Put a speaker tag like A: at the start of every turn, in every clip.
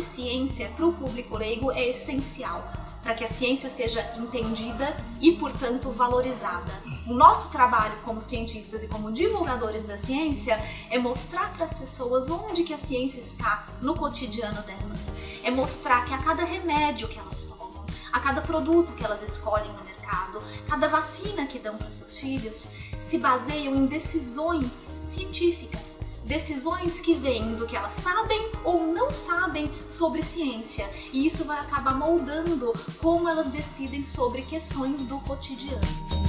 A: ciência para o público leigo é essencial para que a ciência seja entendida e, portanto, valorizada. O nosso trabalho como cientistas e como divulgadores da ciência é mostrar para as pessoas onde que a ciência está no cotidiano delas. É mostrar que a cada remédio que elas tomam, a cada produto que elas escolhem no mercado, cada vacina que dão para seus filhos, se baseiam em decisões científicas, decisões que vêm do que elas sabem ou não sabem sobre ciência. E isso vai acabar moldando como elas decidem sobre questões do cotidiano.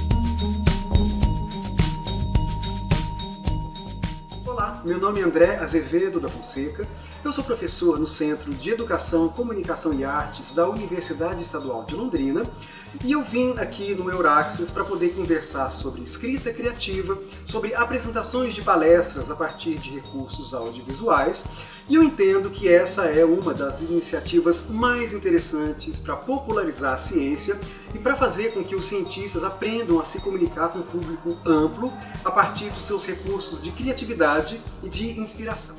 B: Meu nome é André Azevedo da Fonseca. Eu sou professor no Centro de Educação, Comunicação e Artes da Universidade Estadual de Londrina e eu vim aqui no Euraxis para poder conversar sobre escrita criativa, sobre apresentações de palestras a partir de recursos audiovisuais e eu entendo que essa é uma das iniciativas mais interessantes para popularizar a ciência e para fazer com que os cientistas aprendam a se comunicar com um público amplo a partir dos seus recursos de criatividade e de inspiração.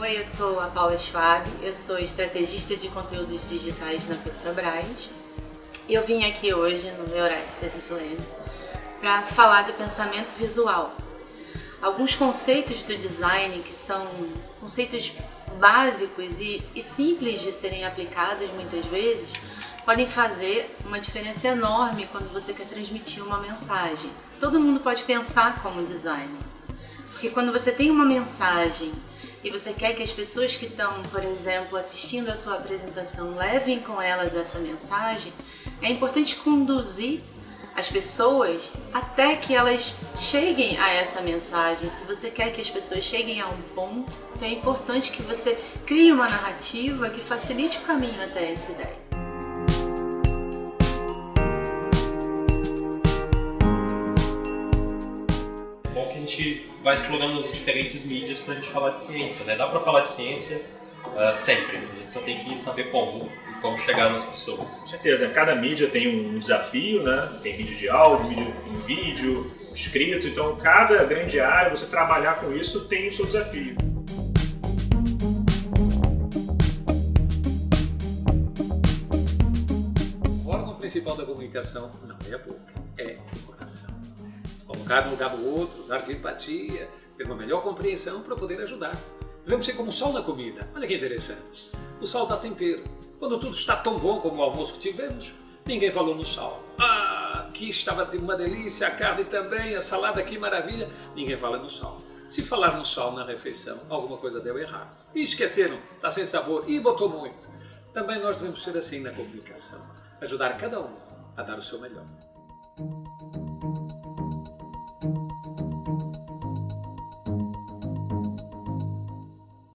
C: Oi, eu sou a Paula Schwab, eu sou estrategista de conteúdos digitais na Petrobras e eu vim aqui hoje no Euraxis Slam para falar do pensamento visual. Alguns conceitos do design que são conceitos básicos e, e simples de serem aplicados muitas vezes podem fazer uma diferença enorme quando você quer transmitir uma mensagem. Todo mundo pode pensar como designer, porque quando você tem uma mensagem e você quer que as pessoas que estão, por exemplo, assistindo a sua apresentação levem com elas essa mensagem, é importante conduzir as pessoas até que elas cheguem a essa mensagem. Se você quer que as pessoas cheguem a um ponto, é importante que você crie uma narrativa que facilite o caminho até essa ideia.
D: Gente vai explorando as diferentes mídias para a gente falar de ciência. Né? Dá para falar de ciência uh, sempre, a gente só tem que saber como e como chegar nas pessoas.
E: Com certeza, cada mídia tem um desafio, né? tem mídia de áudio, mídia em vídeo, escrito, então cada grande área, você trabalhar com isso tem o seu desafio.
F: O órgão principal da comunicação não é a boca, é o coração colocar no lugar do outro, usar de empatia, ter uma melhor compreensão para poder ajudar. Devemos ser como o sol na comida. Olha que interessante. O sal dá tempero. Quando tudo está tão bom como o almoço que tivemos, ninguém falou no sal. Ah, aqui estava uma delícia, a carne também, a salada, que maravilha. Ninguém fala no sal. Se falar no sal na refeição, alguma coisa deu errado. E esqueceram, está sem sabor, e botou muito. Também nós devemos ser assim na comunicação. Ajudar cada um a dar o seu melhor.